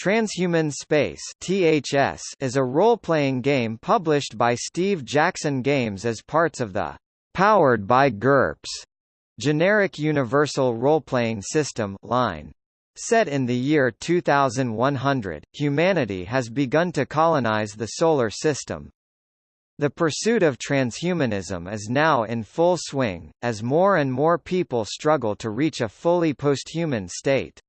Transhuman Space (THS) is a role-playing game published by Steve Jackson Games as parts of the Powered by GURPS generic universal role-playing system line. Set in the year 2100, humanity has begun to colonize the solar system. The pursuit of transhumanism is now in full swing, as more and more people struggle to reach a fully posthuman state.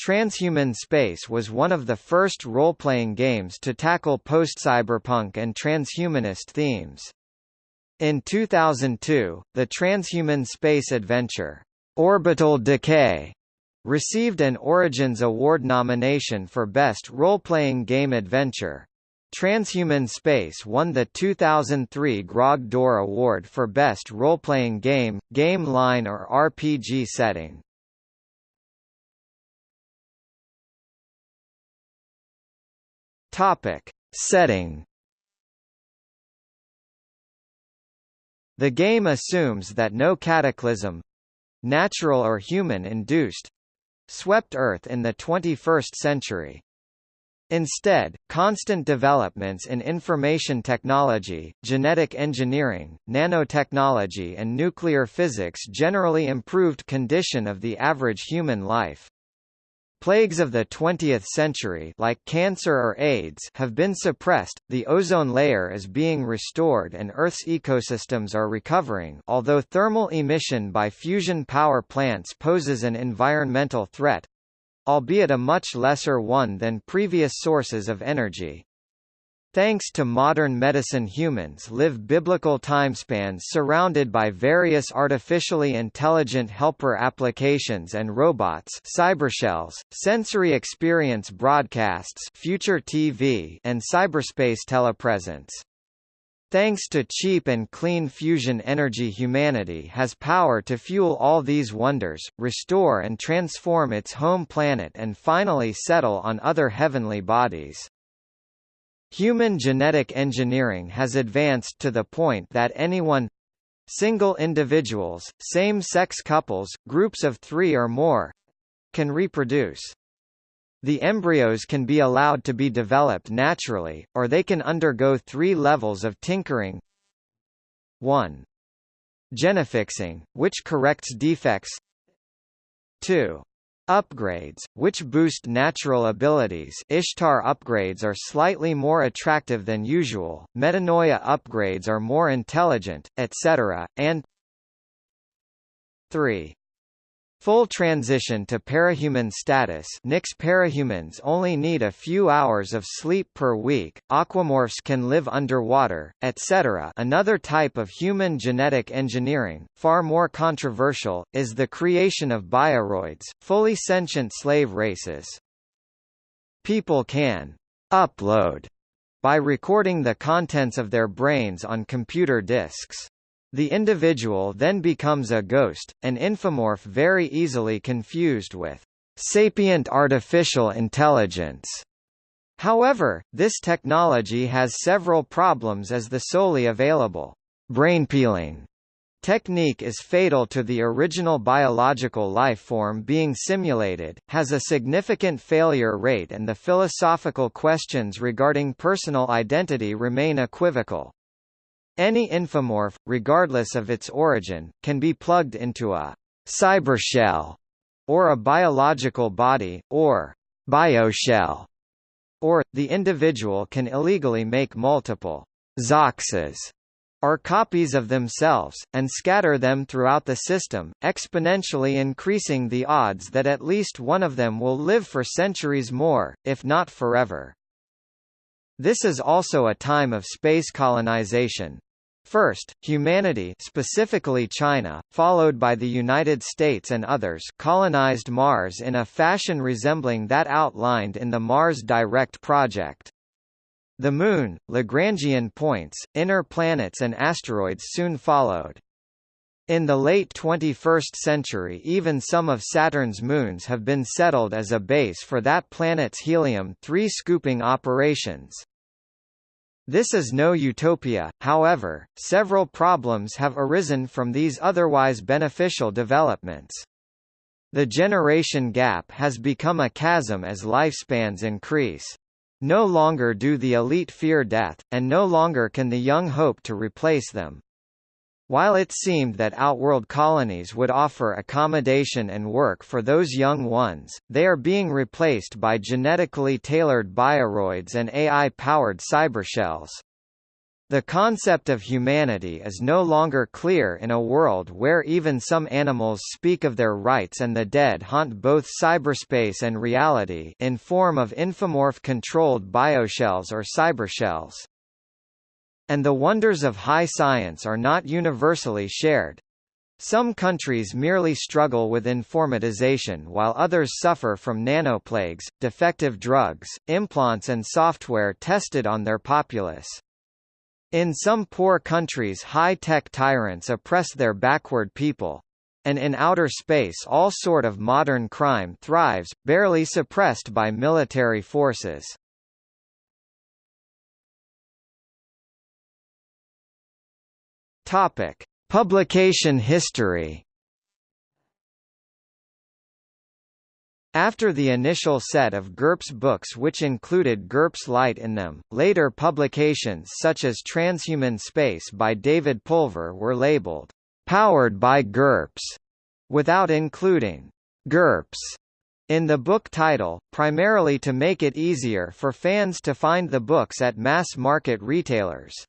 Transhuman Space was one of the first role-playing games to tackle post-cyberpunk and transhumanist themes. In 2002, the transhuman space adventure, Orbital Decay, received an Origins Award nomination for Best Role-Playing Game Adventure. Transhuman Space won the 2003 Grog d'Or Award for Best Role-Playing Game, Game Line or RPG Setting. Topic. Setting The game assumes that no cataclysm—natural or human-induced—swept Earth in the 21st century. Instead, constant developments in information technology, genetic engineering, nanotechnology and nuclear physics generally improved condition of the average human life. Plagues of the 20th century like cancer or AIDS have been suppressed, the ozone layer is being restored and Earth's ecosystems are recovering although thermal emission by fusion power plants poses an environmental threat—albeit a much lesser one than previous sources of energy. Thanks to modern medicine humans live biblical timespans surrounded by various artificially intelligent helper applications and robots cybershells, sensory experience broadcasts future TV and cyberspace telepresence. Thanks to cheap and clean fusion energy humanity has power to fuel all these wonders, restore and transform its home planet and finally settle on other heavenly bodies. Human genetic engineering has advanced to the point that anyone single individuals, same-sex couples, groups of three or more can reproduce. The embryos can be allowed to be developed naturally, or they can undergo three levels of tinkering 1. Genofixing, which corrects defects 2. Upgrades, which boost natural abilities Ishtar upgrades are slightly more attractive than usual, Metanoia upgrades are more intelligent, etc., and 3. Full transition to parahuman status Nyx parahumans only need a few hours of sleep per week, aquamorphs can live underwater, etc. Another type of human genetic engineering, far more controversial, is the creation of bioroids, fully sentient slave races. People can «upload» by recording the contents of their brains on computer disks. The individual then becomes a ghost, an infomorph very easily confused with sapient artificial intelligence. However, this technology has several problems as the solely available brain peeling technique is fatal to the original biological life form being simulated, has a significant failure rate and the philosophical questions regarding personal identity remain equivocal. Any infomorph, regardless of its origin, can be plugged into a cybershell, or a biological body, or bioshell, or, the individual can illegally make multiple xoxes, or copies of themselves, and scatter them throughout the system, exponentially increasing the odds that at least one of them will live for centuries more, if not forever. This is also a time of space colonization, First, humanity specifically China, followed by the United States and others colonized Mars in a fashion resembling that outlined in the Mars Direct project. The Moon, Lagrangian points, inner planets and asteroids soon followed. In the late 21st century even some of Saturn's moons have been settled as a base for that planet's helium-3 scooping operations. This is no utopia, however, several problems have arisen from these otherwise beneficial developments. The generation gap has become a chasm as lifespans increase. No longer do the elite fear death, and no longer can the young hope to replace them. While it seemed that outworld colonies would offer accommodation and work for those young ones, they are being replaced by genetically tailored bioroids and AI-powered cybershells. The concept of humanity is no longer clear in a world where even some animals speak of their rights and the dead haunt both cyberspace and reality in form of infomorph-controlled bioshells or cybershells. And the wonders of high science are not universally shared. Some countries merely struggle with informatization while others suffer from nanoplagues, defective drugs, implants and software tested on their populace. In some poor countries high-tech tyrants oppress their backward people. And in outer space all sort of modern crime thrives, barely suppressed by military forces. Topic: Publication history. After the initial set of GURPS books which included GURPS Light in them, later publications such as Transhuman Space by David Pulver were labeled, "...powered by GURPS", without including GURPS in the book title, primarily to make it easier for fans to find the books at mass-market retailers.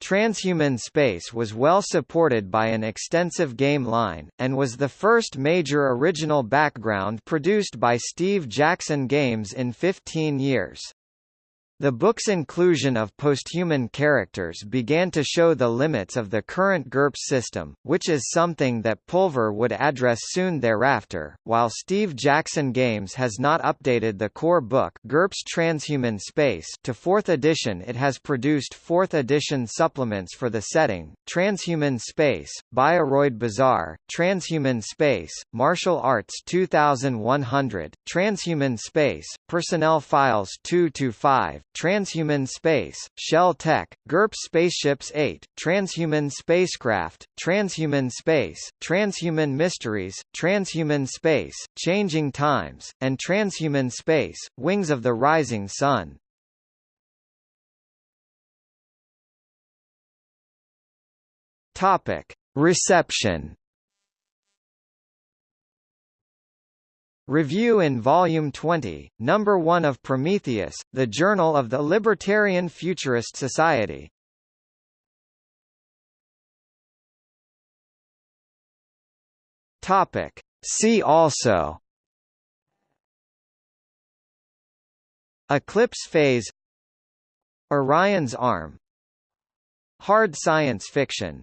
Transhuman Space was well supported by an extensive game line, and was the first major original background produced by Steve Jackson Games in 15 years. The book's inclusion of posthuman characters began to show the limits of the current GURPS system, which is something that Pulver would address soon thereafter. While Steve Jackson Games has not updated the core book GURPS Transhuman Space to 4th edition, it has produced 4th edition supplements for the setting: Transhuman Space, Bioroid Bazaar, Transhuman Space, Martial Arts 2100, Transhuman Space, Personnel Files 2 to 5, Transhuman Space, Shell Tech, GURPS Spaceships 8, Transhuman Spacecraft, Transhuman Space, Transhuman Mysteries, Transhuman Space, Changing Times, and Transhuman Space, Wings of the Rising Sun. Topic: Reception Review in Volume 20, Number 1 of Prometheus, the Journal of the Libertarian Futurist Society. Topic. See also Eclipse phase Orion's arm Hard science fiction